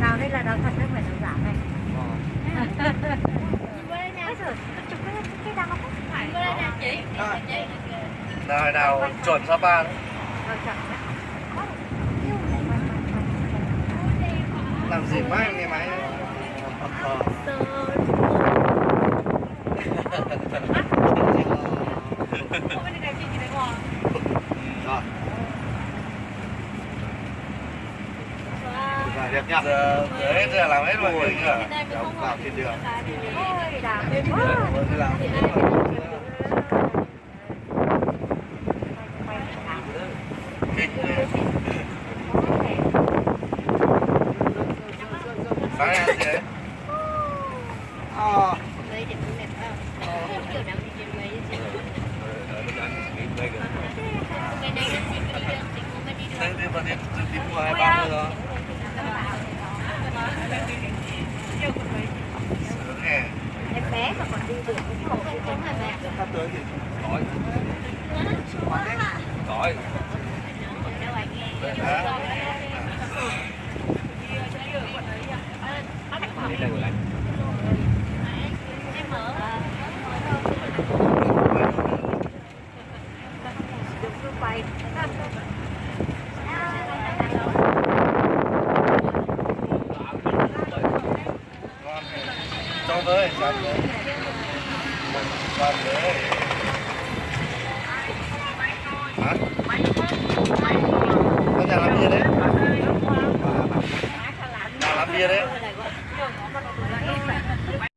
nào đây là đào thật không phải đào giả này Ờ. Nào nào chuẩn Sapa đấy. Làm gì máy nghe máy Rồi. Nhá. Giờ đấy giờ làm hết chưa? Đóng vào trên đường. làm. Sáng nay ăn gì đấy? Ờ em bé mà còn đi được cũng không cũng không hề mẹ Sắp tới thì cứ cho với cho với cho với hả nhà làm gì đấy? Nhà làm bia đấy?